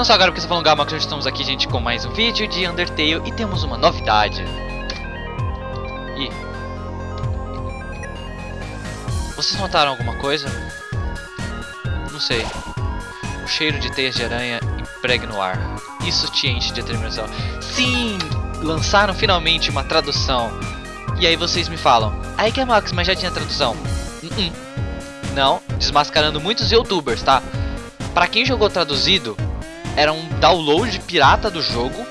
Não só agora porque tá falando Gama, que já estamos aqui, gente, com mais um vídeo de Undertale e temos uma novidade. E vocês notaram alguma coisa? Não sei. O cheiro de teias de aranha impregna o ar. Isso te enche de determinação. Sim! Lançaram finalmente uma tradução. E aí vocês me falam, aí que é Max, mas já tinha tradução. Uh -uh. Não, desmascarando muitos youtubers, tá? Pra quem jogou traduzido, era um download pirata do jogo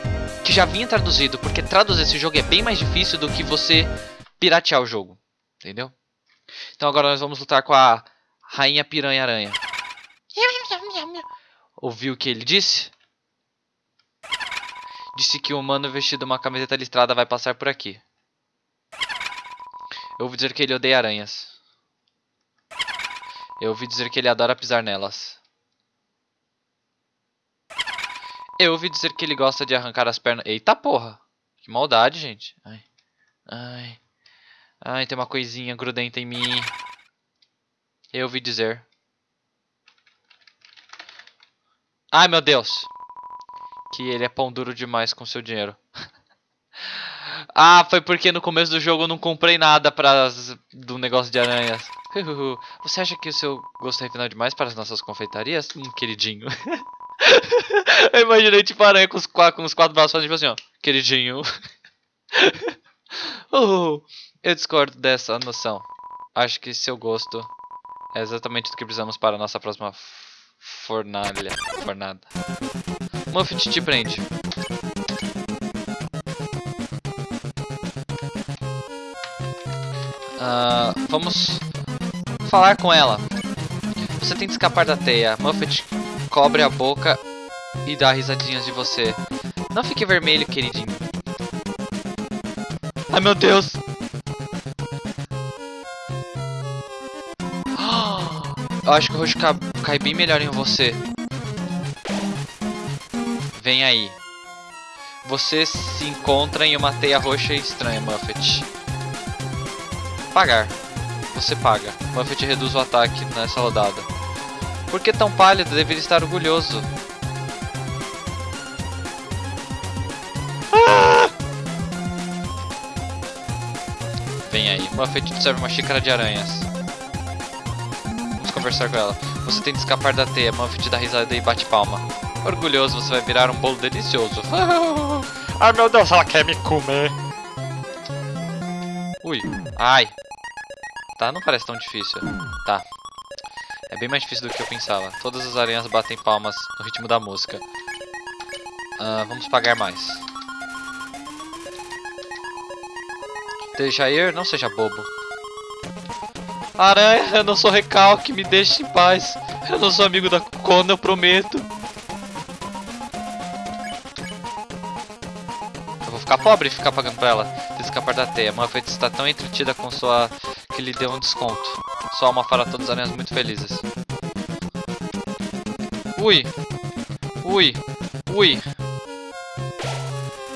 que já vinha traduzido, porque traduzir esse jogo é bem mais difícil do que você piratear o jogo, entendeu? Então agora nós vamos lutar com a Rainha Piranha Aranha. Ouviu o que ele disse? Disse que um humano vestido uma camiseta listrada vai passar por aqui. Eu ouvi dizer que ele odeia aranhas. Eu ouvi dizer que ele adora pisar nelas. Eu ouvi dizer que ele gosta de arrancar as pernas. Eita porra! Que maldade, gente. Ai. Ai. Ai, tem uma coisinha grudenta em mim. Eu ouvi dizer. Ai, meu Deus. Que ele é pão duro demais com seu dinheiro. ah, foi porque no começo do jogo eu não comprei nada para do negócio de aranhas. Você acha que o seu gosto é refinado demais para as nossas confeitarias? Hum, queridinho. eu imaginei tipo aranha com os, quatro, com os quatro braços tipo assim, ó. Queridinho. uh, eu discordo dessa noção. Acho que seu gosto é exatamente o que precisamos para a nossa próxima fornalha. Fornada. Muffet te prende. Uh, vamos falar com ela. Você tem que escapar da teia. Muffet cobre a boca e dá risadinhas de você. Não fique vermelho, queridinho. Ai, meu Deus! Eu acho que o roxo cai bem melhor em você. Vem aí. Você se encontra em uma teia roxa estranha, Muffet. Pagar. Você paga. Muffet reduz o ataque nessa rodada. Por que tão pálido? Deveria estar orgulhoso. Ah! Vem aí. Muffet te serve uma xícara de aranhas. Vamos conversar com ela. Você tem que escapar da teia. Muffet dá risada e bate palma. Orgulhoso, você vai virar um bolo delicioso. Ai meu Deus, ela quer me comer. Ui. Ai. Tá, não parece tão difícil. Tá. É bem mais difícil do que eu pensava. Todas as aranhas batem palmas no ritmo da música. Uh, vamos pagar mais. Deixa ir, não seja bobo. Aranha, eu não sou recalque, me deixe em paz. Eu não sou amigo da Kona, eu prometo. Eu vou ficar pobre e ficar pagando pra ela. Tem escapar da teia. Muffet está tão entretida com sua... que lhe deu um desconto. Sua alma fará todas as aranhas muito felizes. Ui! Ui! Ui!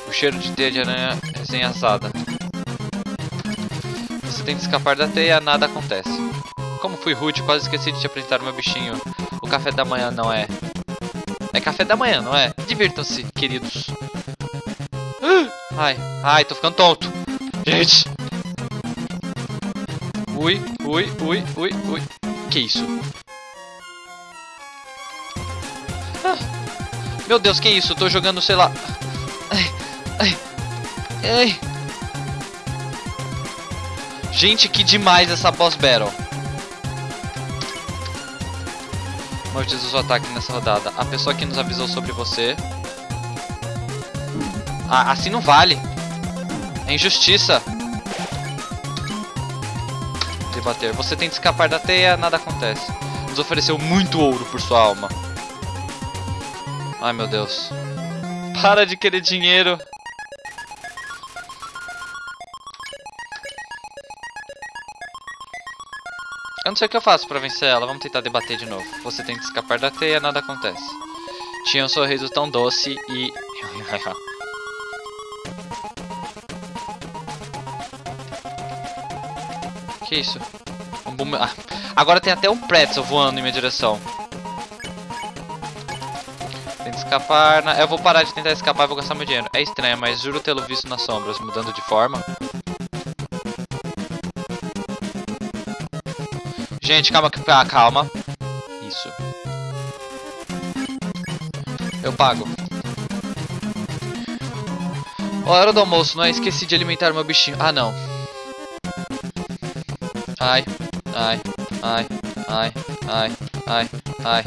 O cheiro de teia de aranha recém-assada. Você tem que escapar da teia, nada acontece. Como fui rude, quase esqueci de te apresentar meu bichinho. O café da manhã não é... É café da manhã, não é? Divirtam-se, queridos. Ai, ai, tô ficando tonto. Gente! Ui, ui, ui, ui, ui. Que isso? Ah, meu Deus, que isso? tô jogando, sei lá. Ai, ai, ai. Gente, que demais essa boss battle. Usa o ataque nessa rodada. A pessoa que nos avisou sobre você. Ah, assim não vale. É injustiça bater. Você tenta escapar da teia, nada acontece. Nos ofereceu muito ouro por sua alma. Ai meu Deus. Para de querer dinheiro. Eu não sei o que eu faço pra vencer ela. Vamos tentar debater de novo. Você tenta escapar da teia, nada acontece. Tinha um sorriso tão doce e... Que isso? Um ah, agora tem até um pretzel voando em minha direção. Que escapar. Na... Eu vou parar de tentar escapar e vou gastar meu dinheiro. É estranho, mas juro tê-lo visto nas sombras, mudando de forma. Gente, calma, ah, calma. Isso. Eu pago. Hora do almoço, não é? Esqueci de alimentar meu bichinho. Ah, não. Ai, ai, ai, ai, ai, ai, ai.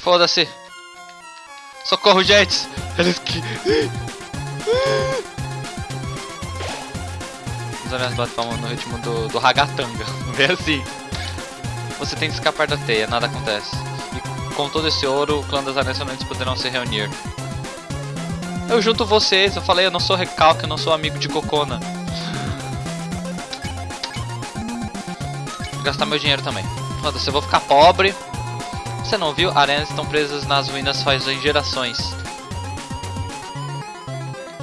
Foda-se. Socorro, gente. Eles que... Os aranhas batem no ritmo do, do ragatanga. Vê assim. Você tem que escapar da teia, nada acontece. Com todo esse ouro, o clã das aranhas somente poderão se reunir. Eu junto vocês, eu falei, eu não sou recalque, eu não sou amigo de Cocona. Vou gastar meu dinheiro também. Foda-se, eu vou ficar pobre. Você não viu? Aranhas estão presas nas ruínas faz gerações.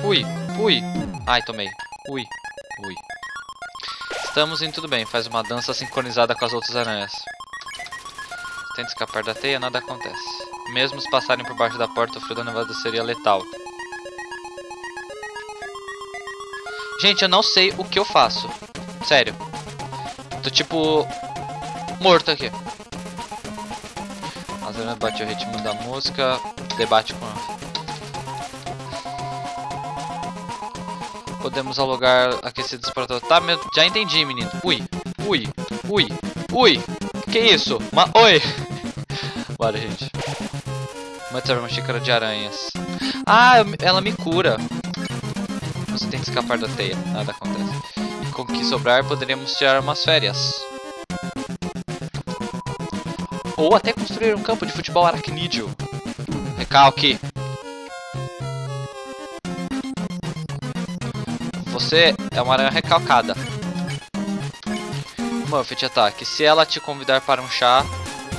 Ui, ui. Ai, tomei. Ui, ui. Estamos indo tudo bem. Faz uma dança sincronizada com as outras aranhas. Tenta escapar da teia, nada acontece. Mesmo se passarem por baixo da porta, o frio da nevada seria letal. Gente, eu não sei o que eu faço. Sério. Tô tipo... Morto aqui. As aranhas batem o ritmo da música. Debate com... Podemos alugar aquecidos para... Tá, meu... já entendi, menino. Ui, ui, ui, ui. Que isso? Ma... Oi. Bora, gente. Vamos uma xícara de aranhas. Ah, ela me cura. Você tem que escapar da teia. Nada acontece. E com o que sobrar, poderíamos tirar umas férias. Ou até construir um campo de futebol aracnídeo. Recalque. Você é uma aranha recalcada. Muffet ataque. Se ela te convidar para um chá,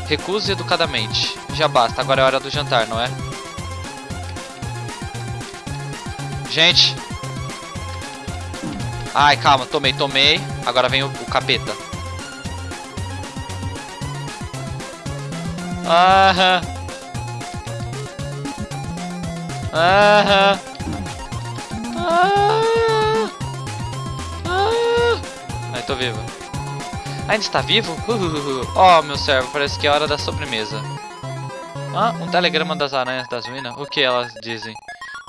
recuse educadamente. Já basta, agora é hora do jantar, não é? Gente. Ai, calma, tomei, tomei. Agora vem o, o capeta. Aham. Aham. Ah. Ai, tô vivo. Ainda está vivo? Oh, meu servo, parece que é hora da sobremesa. Ah, um telegrama das aranhas das ruínas? O que elas dizem?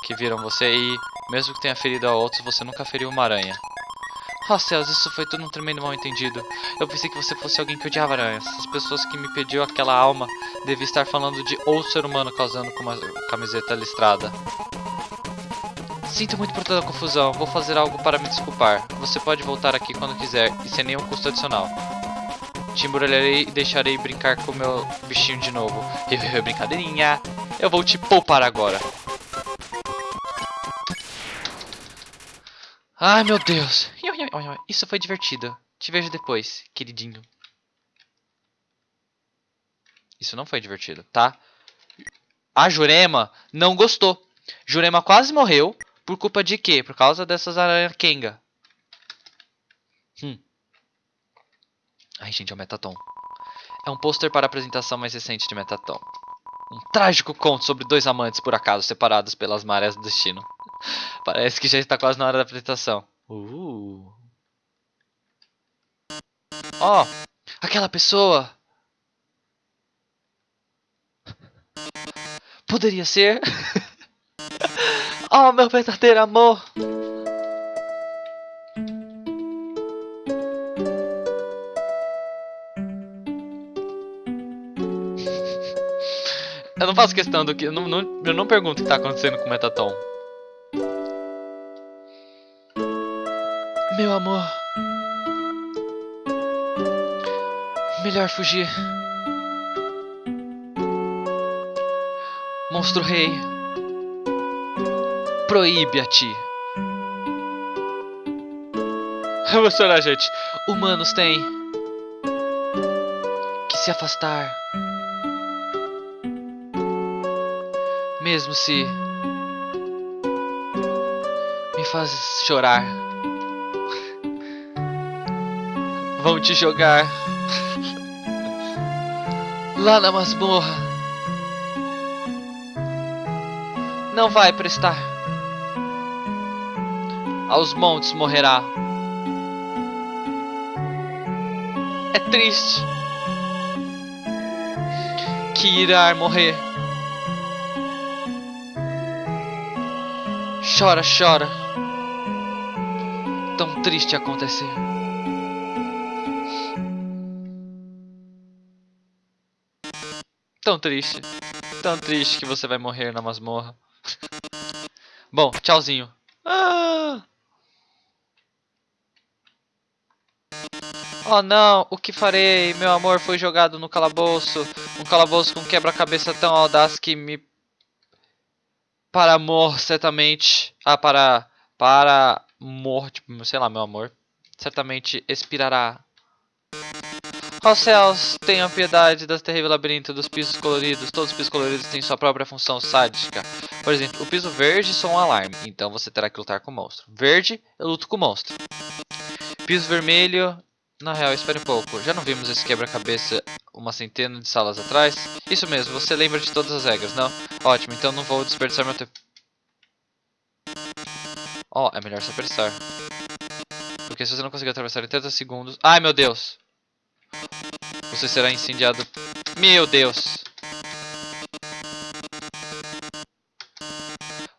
Que viram você e, mesmo que tenha ferido a outros, você nunca feriu uma aranha. Oh céus, isso foi tudo um tremendo mal entendido. Eu pensei que você fosse alguém que odiava aranhas. As pessoas que me pediu aquela alma deviam estar falando de outro ser humano causando com uma camiseta listrada. Sinto muito por toda a confusão, vou fazer algo para me desculpar. Você pode voltar aqui quando quiser e sem nenhum custo adicional. Te embrulharei e deixarei brincar com o meu bichinho de novo. Brincadeirinha. Eu vou te poupar agora. Ai, meu Deus. Isso foi divertido. Te vejo depois, queridinho. Isso não foi divertido, tá? A Jurema não gostou. Jurema quase morreu por culpa de quê? Por causa dessas aranhas Kenga. Hum. Ai, gente, é o Metaton. É um pôster para a apresentação mais recente de Metaton. Um trágico conto sobre dois amantes, por acaso, separados pelas marés do destino. Parece que já está quase na hora da apresentação. Uh. Ó, oh, aquela pessoa. Poderia ser... Oh, meu verdadeiro amor! Eu não faço questão do que. Eu não, não, eu não pergunto o que tá acontecendo com o Metaton. Meu amor. Melhor fugir. Monstro Rei proíbe a ti. Vou chorar, gente. Humanos têm que se afastar. Mesmo se me faz chorar. Vão te jogar lá na masmorra. Não vai prestar. Aos montes morrerá. É triste que irá morrer. Chora, chora. Tão triste acontecer. Tão triste. Tão triste que você vai morrer na masmorra. Bom, tchauzinho. Ah! Oh não, o que farei? Meu amor foi jogado no calabouço. Um calabouço com quebra-cabeça tão audaz que me... Para amor, certamente... Ah, para... Para... Amor, tipo, sei lá, meu amor. Certamente expirará. Ó céus, tenham piedade das terrível labirinto dos pisos coloridos. Todos os pisos coloridos têm sua própria função sádica. Por exemplo, o piso verde sou um alarme, então você terá que lutar com o monstro. Verde, eu luto com o monstro. Piso vermelho... Na real, espere um pouco. Já não vimos esse quebra-cabeça uma centena de salas atrás? Isso mesmo, você lembra de todas as regras, não? Ótimo, então não vou desperdiçar meu tempo. Ó, oh, é melhor se apressar. Porque se você não conseguir atravessar em 30 segundos... Ai, meu Deus! Você será incendiado. Meu Deus!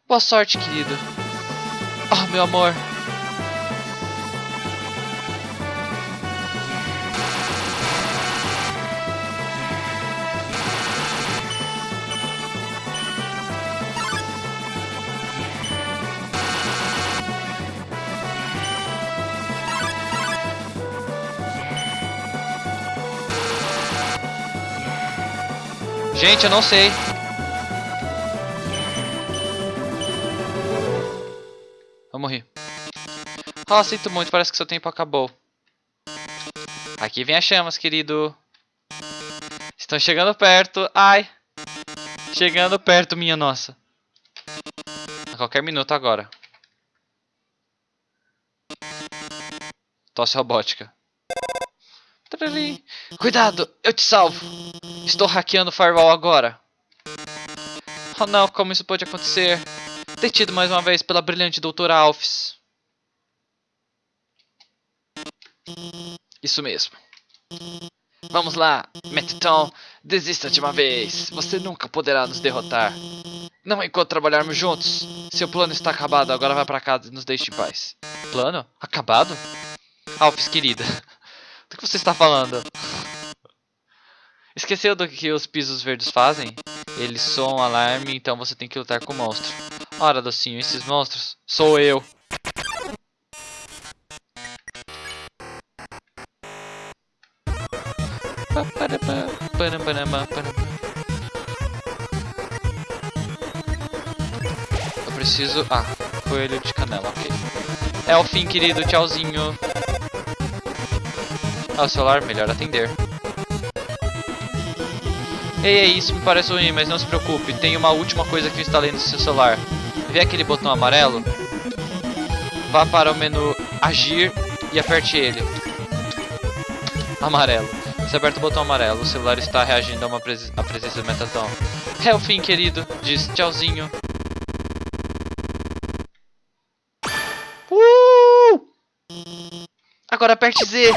Boa sorte, querido. Oh, meu amor. Gente, eu não sei. Eu morri. Ah, sinto muito, parece que seu tempo acabou. Aqui vem as chamas, querido. Estão chegando perto. Ai. Chegando perto, minha nossa. A qualquer minuto agora. Tosse robótica. Cuidado, eu te salvo. Estou hackeando o firewall agora. Oh não, como isso pode acontecer? Detido mais uma vez pela brilhante doutora Alphys. Isso mesmo. Vamos lá, Mettaton, desista de uma vez. Você nunca poderá nos derrotar. Não enquanto trabalharmos juntos. Seu plano está acabado, agora vá pra casa e nos deixe em paz. Plano? Acabado? Alphys, querida. Do que você está falando? Esqueceu do que os pisos verdes fazem? Eles soam alarme, então você tem que lutar com o monstro. Ora, docinho, esses monstros? Sou eu. Eu preciso... Ah, coelho de canela, ok. É o fim, querido. Tchauzinho. Ah, o celular, melhor atender. Ei, isso me parece ruim, mas não se preocupe. Tem uma última coisa que eu instalei no seu celular. Vê aquele botão amarelo? Vá para o menu Agir e aperte ele. Amarelo. Você aperta o botão amarelo, o celular está reagindo a uma pres a presença do Metaton. É o fim, querido. Diz tchauzinho. Uh! Agora aperte Z.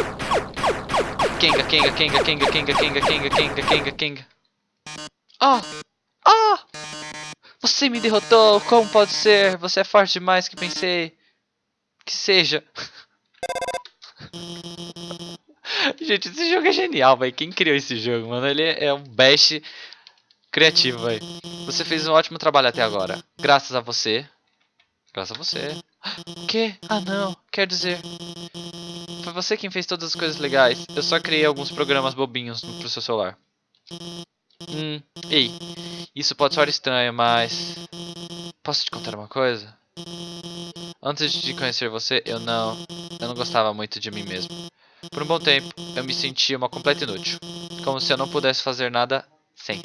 Kenga, Kenga, Kenga, Kenga, Kenga, Kenga, Kenga, Kenga, Kenga, Kenga. Oh! Oh! Você me derrotou! Como pode ser? Você é forte demais que pensei. Que seja. Gente, esse jogo é genial, velho. Quem criou esse jogo, mano? Ele é um best criativo, velho. Você fez um ótimo trabalho até agora. Graças a você. Graças a você. Que? Ah, não. Quer dizer... Foi você quem fez todas as coisas legais. Eu só criei alguns programas bobinhos pro seu celular. Hum, ei. Isso pode soar estranho, mas... Posso te contar uma coisa? Antes de conhecer você, eu não... Eu não gostava muito de mim mesmo. Por um bom tempo, eu me sentia uma completa inútil. Como se eu não pudesse fazer nada sem.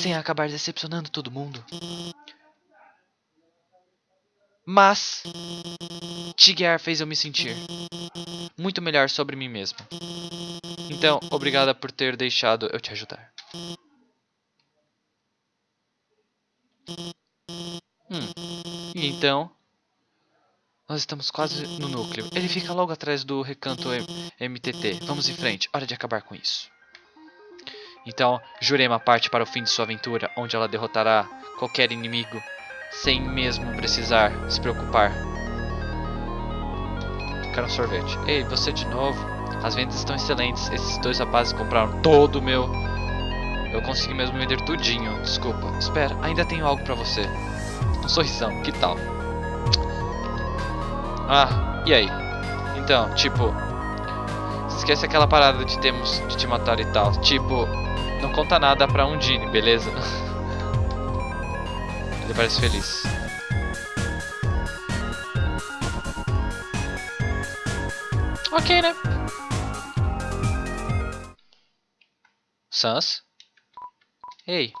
Sem acabar decepcionando todo mundo. Mas Tigger fez eu me sentir. muito melhor sobre mim mesma. Então, obrigada por ter deixado eu te ajudar. Hum. Então, nós estamos quase no núcleo. Ele fica logo atrás do recanto MTT. Vamos em frente, hora de acabar com isso. Então, Jurema parte para o fim de sua aventura, onde ela derrotará qualquer inimigo, sem mesmo precisar se preocupar. Quero um sorvete. Ei, você de novo? As vendas estão excelentes. Esses dois rapazes compraram todo o meu... Eu consegui mesmo vender tudinho. Desculpa. Espera, ainda tenho algo pra você. Um sorrisão, que tal? Ah, e aí? Então, tipo... Esquece aquela parada de termos de te matar e tal. Tipo, não conta nada pra Undine, beleza? Ele parece feliz. Ok, né? Sans? Ei,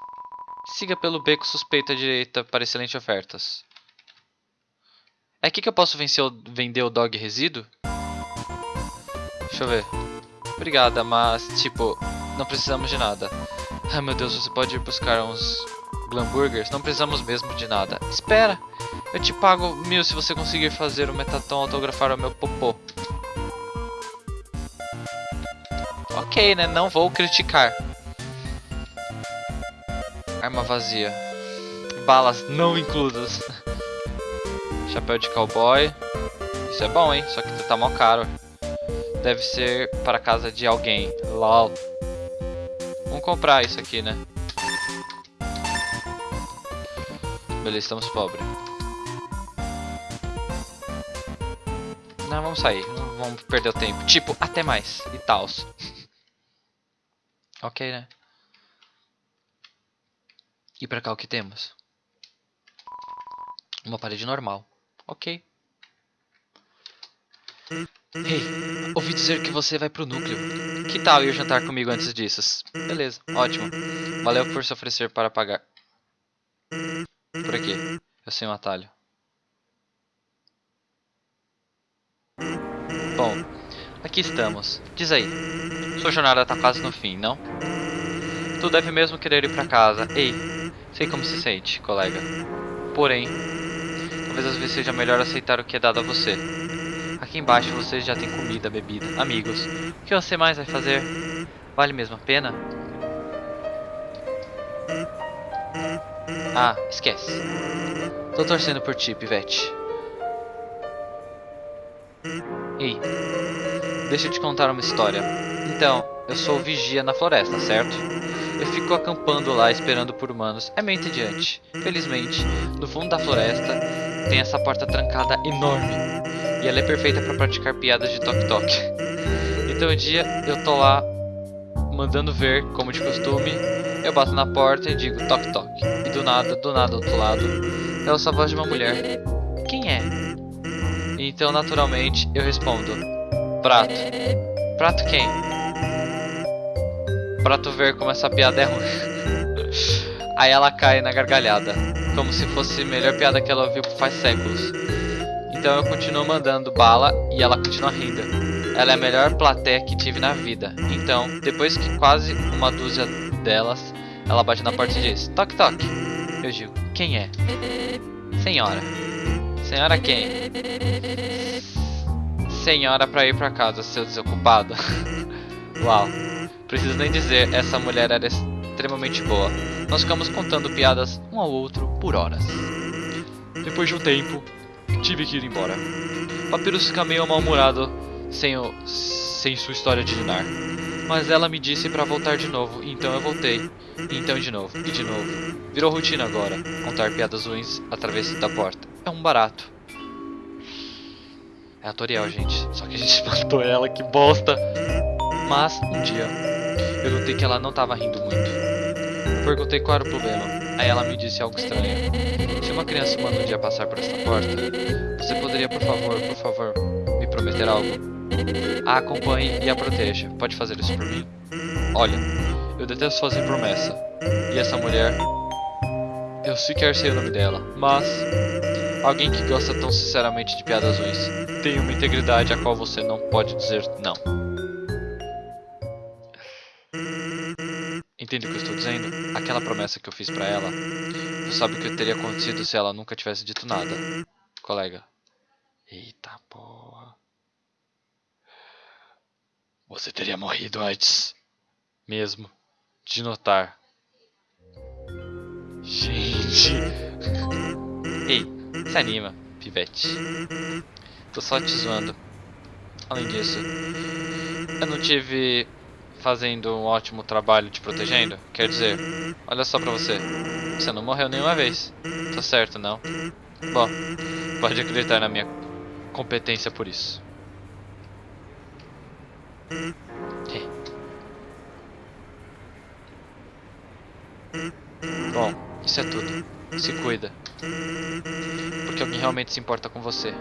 siga pelo beco suspeito à direita para excelentes ofertas. É aqui que eu posso o, vender o dog resíduo? Deixa eu ver. Obrigada, mas, tipo, não precisamos de nada. Ai meu Deus, você pode ir buscar uns Glamburgers? Não precisamos mesmo de nada. Espera! Eu te pago mil se você conseguir fazer o Metaton autografar o meu popô. Ok, né? Não vou criticar. Arma vazia. Balas não inclusas. Chapéu de cowboy. Isso é bom, hein? Só que tá mó caro. Deve ser para casa de alguém. LOL. Vamos comprar isso aqui, né? Beleza, estamos pobres. Não, vamos sair. Não vamos perder o tempo. Tipo, até mais. E tals. ok, né? E pra cá o que temos? Uma parede normal. Ok. Ei, ouvi dizer que você vai pro núcleo. Que tal ir jantar comigo antes disso? Beleza, ótimo. Valeu por se oferecer para pagar. Por aqui. Eu sei um atalho. Bom, aqui estamos. Diz aí. Sua jornada tá quase no fim, não? Tu deve mesmo querer ir pra casa. Ei, sei como se sente, colega. Porém, talvez às vezes seja melhor aceitar o que é dado a você. Aqui embaixo você já tem comida, bebida, amigos. O que você mais vai fazer? Vale mesmo a pena? Ah, esquece. Tô torcendo por ti, Pivete. Ei, deixa eu te contar uma história. Então, eu sou vigia na floresta, certo? Eu fico acampando lá esperando por humanos. É meio entediante. Felizmente, no fundo da floresta tem essa porta trancada enorme. E ela é perfeita para praticar piadas de toque-toque. Então um dia eu tô lá mandando ver, como de costume, eu bato na porta e digo toque-toque. E do nada, do nada do outro lado, é a voz de uma mulher. Quem é? Então naturalmente eu respondo: Prato. Prato quem? Prato ver como essa piada é ruim. Aí ela cai na gargalhada, como se fosse a melhor piada que ela ouviu faz séculos. Então eu continuo mandando bala e ela continua rindo. Ela é a melhor plateia que tive na vida. Então, depois que quase uma dúzia delas, ela bate na porta e diz: Toque, toque. Eu digo: Quem é? Senhora. Senhora quem? Senhora pra ir pra casa, seu desocupado. Uau. Preciso nem dizer, essa mulher era extremamente boa. Nós ficamos contando piadas um ao outro por horas. Depois de um tempo, tive que ir embora. Papyrus fica meio mal-humorado sem, o, sem sua história de Dinar. Mas ela me disse para voltar de novo, então eu voltei. E então de novo, e de novo. Virou rotina agora, contar piadas ruins através da porta. É um barato. É a Toriel, gente. Só que a gente matou ela, que bosta. Mas, um dia, eu notei que ela não estava rindo muito. Perguntei qual era o problema. Aí ela me disse algo estranho. Se uma criança humana um dia passar por esta porta, você poderia, por favor, por favor, me prometer algo? A acompanhe e a proteja. Pode fazer isso por mim? Olha, eu detesto fazer promessa. E essa mulher... Eu sequer sei o nome dela, mas... Alguém que gosta tão sinceramente de piadas ruins tem uma integridade a qual você não pode dizer não. Entende o que eu estou dizendo? Aquela promessa que eu fiz pra ela. Você sabe o que teria acontecido se ela nunca tivesse dito nada, colega. Eita porra. Você teria morrido antes. Mesmo. De notar. Gente. Ei, se anima, pivete. Tô só te zoando. Além disso, eu não tive fazendo um ótimo trabalho te protegendo? Quer dizer, olha só pra você. Você não morreu nenhuma vez. Tô certo, não? Bom, pode acreditar na minha competência por isso. Bom, isso é tudo. Se cuida. Porque alguém realmente se importa com você.